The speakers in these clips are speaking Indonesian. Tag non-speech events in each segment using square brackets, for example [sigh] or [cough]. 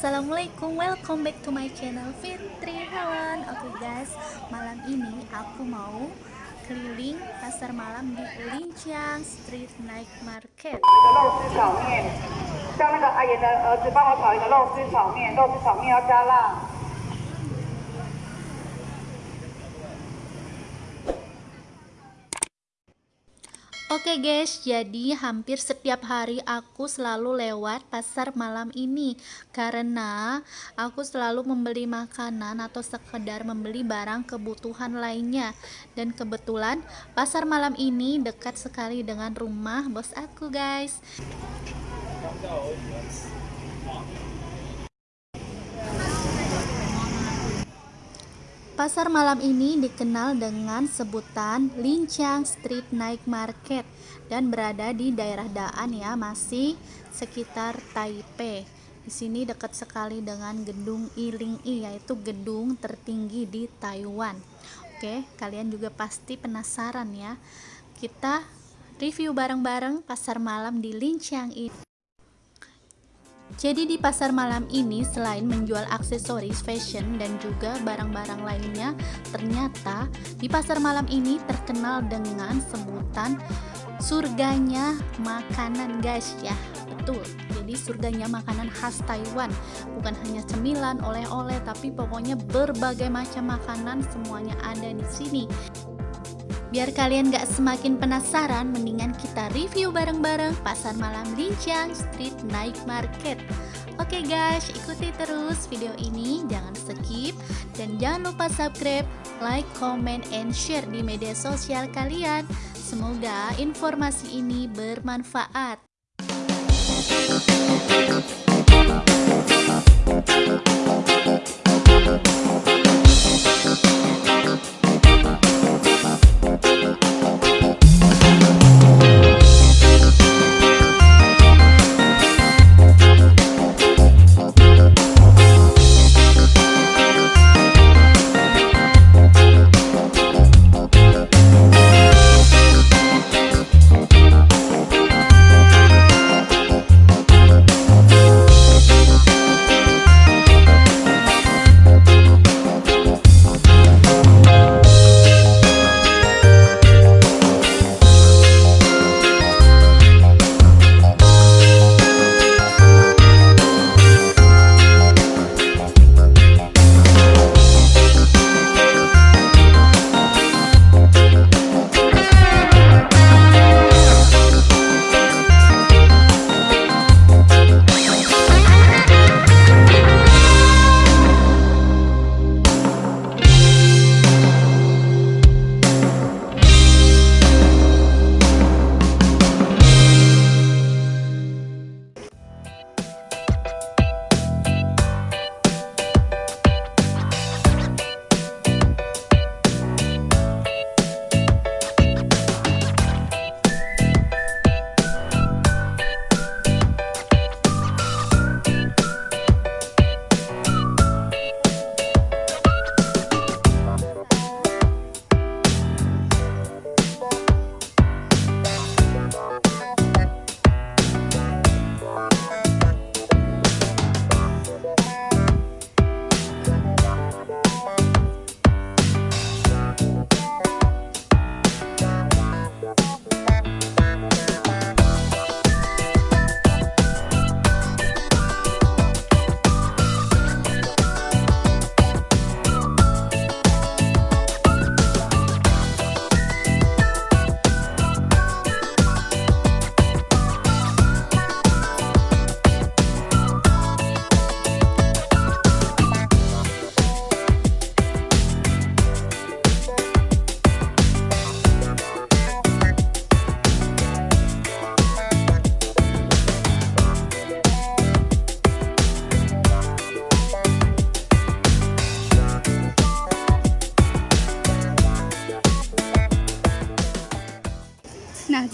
Assalamualaikum, welcome back to my channel Fitri Hawan Oke okay guys, malam ini aku mau keliling pasar malam di Lincang Street Night Market 肉丝炒面，像那个阿妍的儿子帮我炒一个肉丝炒面，肉丝炒面要加辣。 Oke guys, jadi hampir setiap hari aku selalu lewat pasar malam ini karena aku selalu membeli makanan atau sekedar membeli barang kebutuhan lainnya. Dan kebetulan pasar malam ini dekat sekali dengan rumah bos aku guys. Pasar malam ini dikenal dengan sebutan Lincang Street Night Market dan berada di daerah Daan ya, masih sekitar Taipei. Di sini dekat sekali dengan gedung Iling I yaitu gedung tertinggi di Taiwan. Oke, kalian juga pasti penasaran ya. Kita review bareng-bareng pasar malam di Lincang ini. Jadi di pasar malam ini selain menjual aksesoris fashion dan juga barang-barang lainnya, ternyata di pasar malam ini terkenal dengan sebutan surganya makanan guys ya. Betul. Jadi surganya makanan khas Taiwan, bukan hanya cemilan, oleh-oleh, tapi pokoknya berbagai macam makanan semuanya ada di sini. Biar kalian gak semakin penasaran, mendingan kita review bareng-bareng Pasar Malam Lincang Street Night Market. Oke guys, ikuti terus video ini, jangan skip, dan jangan lupa subscribe, like, comment, and share di media sosial kalian. Semoga informasi ini bermanfaat.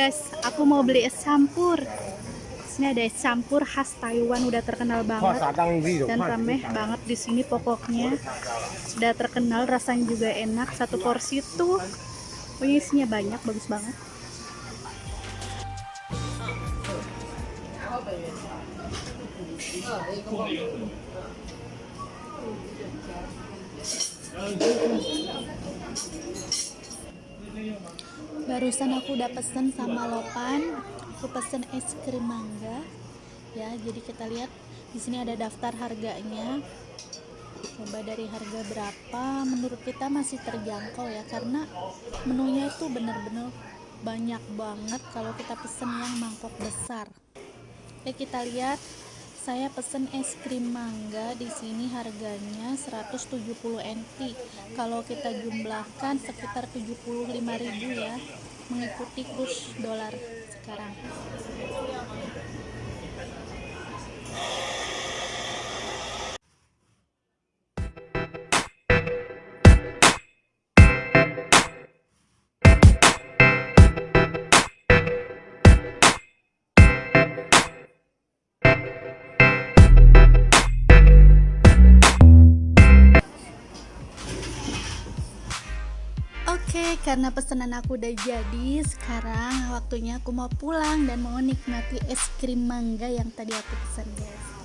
Guys, aku mau beli es campur. Sini ada es campur khas Taiwan udah terkenal banget dan rameh banget di sini pokoknya. Sudah terkenal, rasanya juga enak. Satu porsi tuh, pokoknya isinya banyak, bagus banget. Barusan aku udah pesen sama Lopan aku pesen es krim mangga. Ya jadi kita lihat di sini ada daftar harganya. Coba dari harga berapa? Menurut kita masih terjangkau ya karena menunya itu bener-bener banyak banget kalau kita pesen yang mangkok besar. Oke kita lihat saya pesen es krim mangga di sini harganya 170 NT kalau kita jumlahkan sekitar 75.000 ya mengikuti kurs dolar sekarang karena pesanan aku udah jadi, sekarang waktunya aku mau pulang dan mau nikmati es krim mangga yang tadi aku pesan, guys.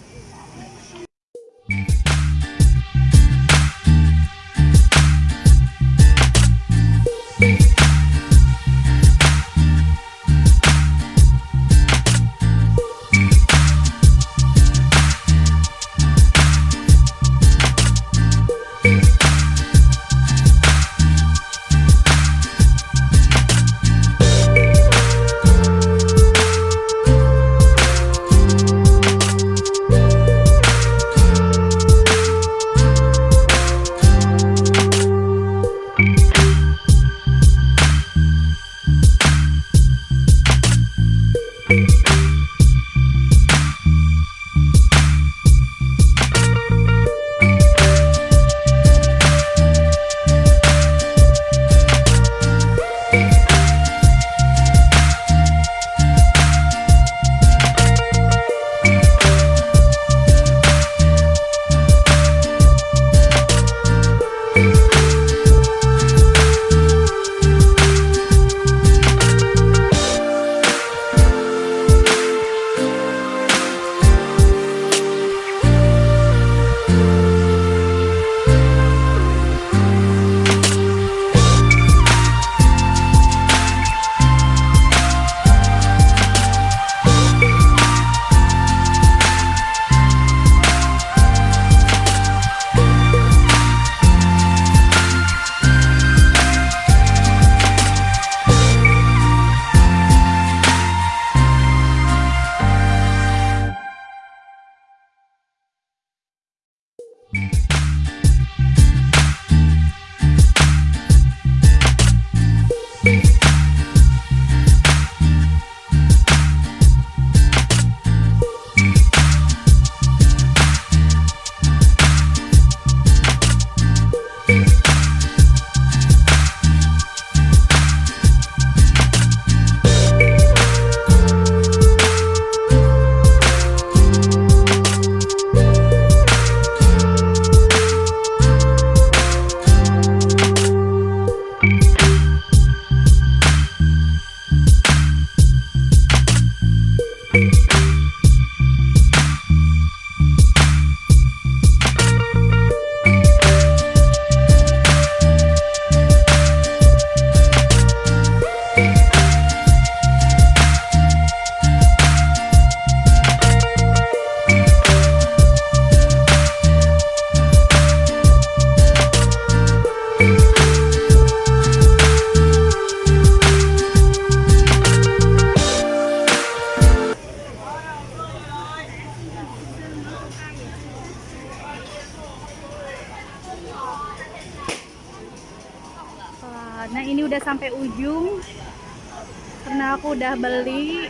Udah beli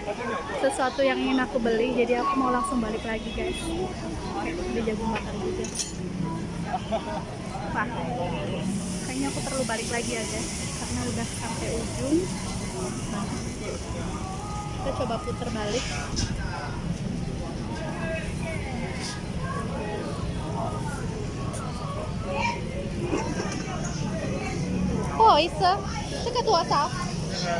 sesuatu yang ingin aku beli jadi aku mau langsung balik lagi guys udah jagung bakar juga Wah, kayaknya aku perlu balik lagi ya guys karena udah sampai ujung kita coba putar balik Oh, isso. Você quer doar?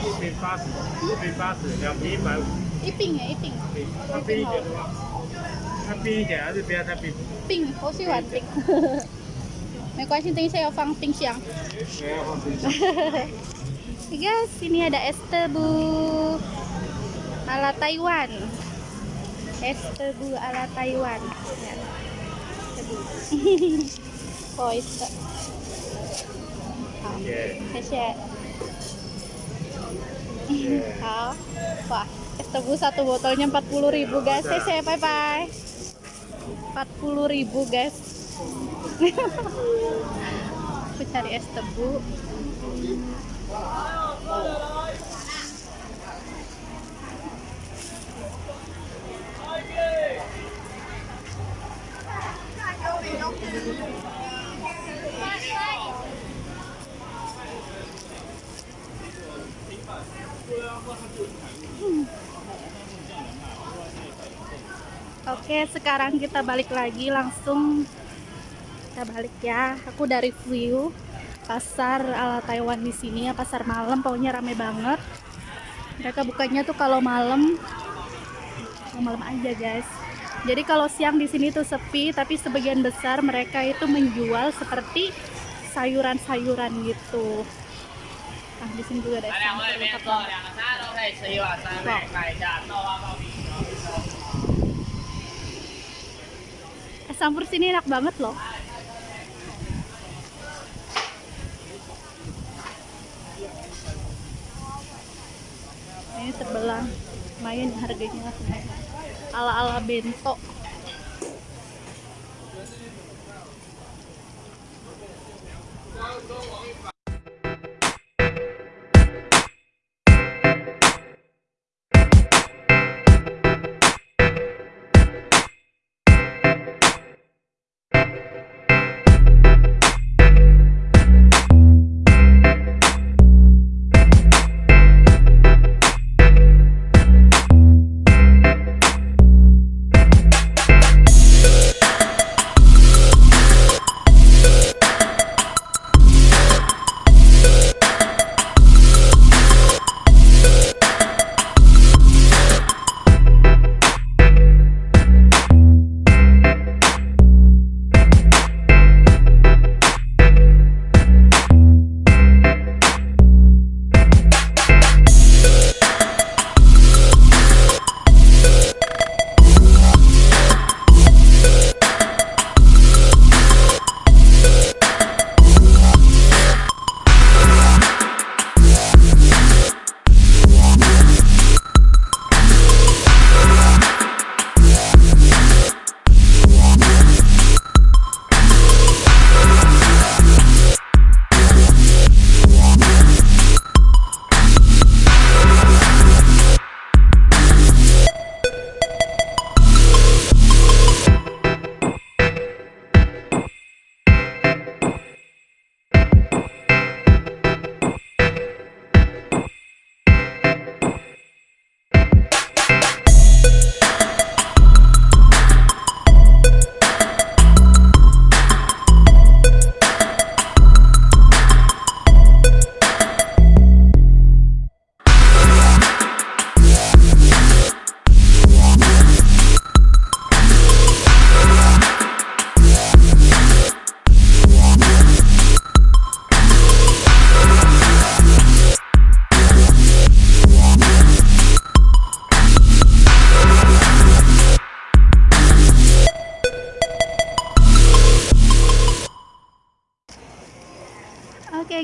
一瓶八十，一瓶八十，两瓶一百五，一饼哎，一饼。它便宜一点的话， 它冰一点还是不要太冰？冰，我喜欢冰。没关系，等一下要放冰箱。没有放冰箱。 Guys, sini ada es tebu ala Taiwan. Es tebu ala Taiwan. Ya. Tebu. oh, itu. 好，耶谢谢。 耶好，wah, es tebu satu botolnya 40.000 guys. Saya bye bye. 40.000 guys. [laughs] Aku cari es tebu. Oke, sekarang kita balik lagi langsung kita balik ya. Aku dari view pasar ala Taiwan di sini ya, pasar malam pokoknya rame banget. Mereka bukanya tuh kalau malam kalau malam aja, guys. Jadi kalau siang di sini tuh sepi, tapi sebagian besar mereka itu menjual seperti sayuran-sayuran gitu. Nah, di sini juga ada 来两 Es campur sini enak banget loh. Ini terbelah, lumayan harganya. Ala-ala bento.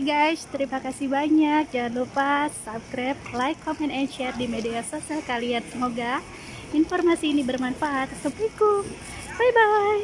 Guys, terima kasih banyak. Jangan lupa subscribe, like, comment, and share di media sosial kalian. Semoga informasi ini bermanfaat. Assalamualaikum. Bye-bye.